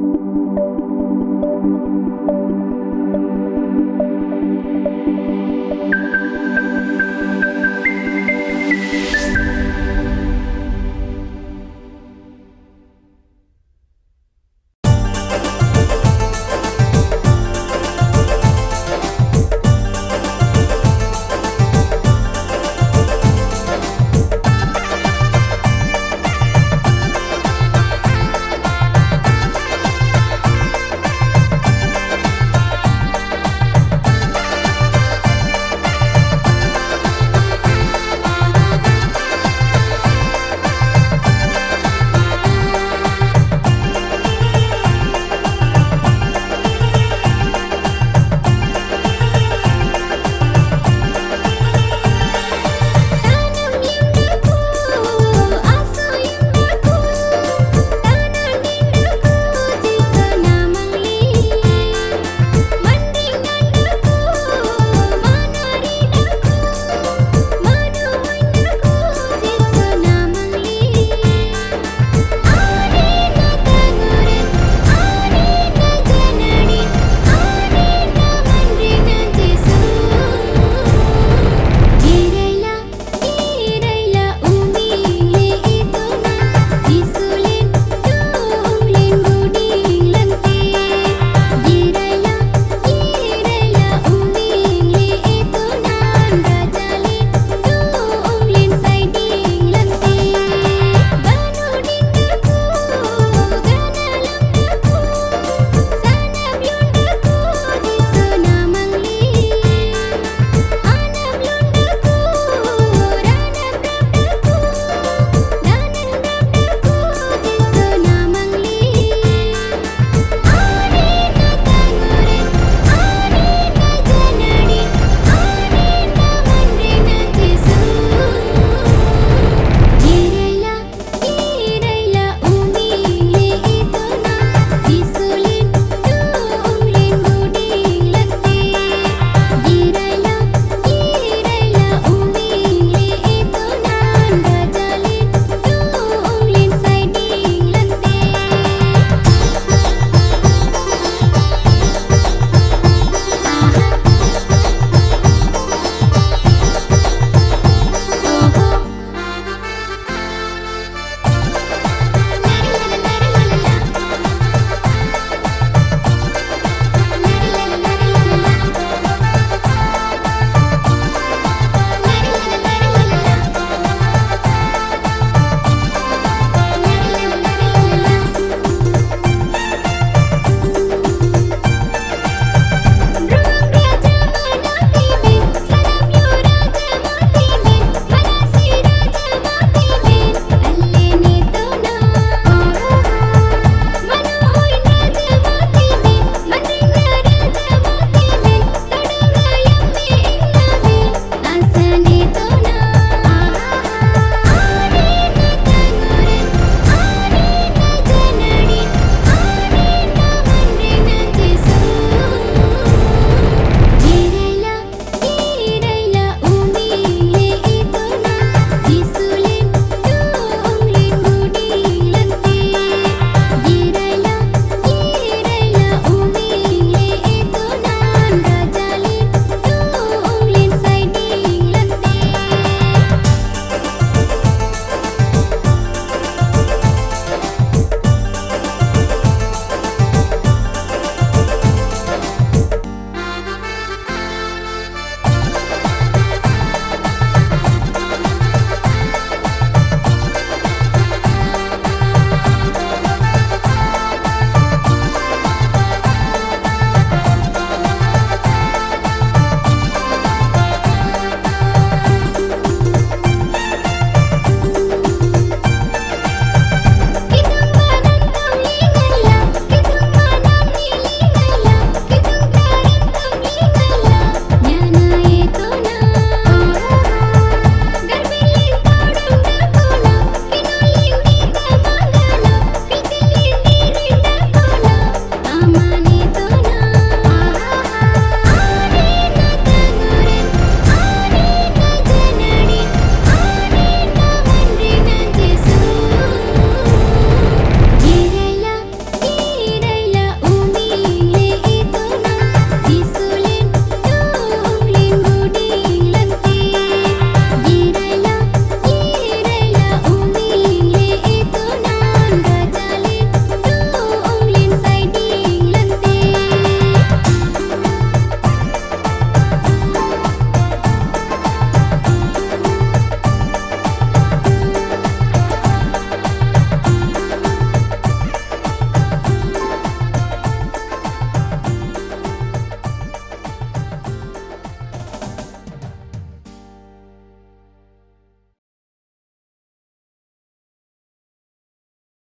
Música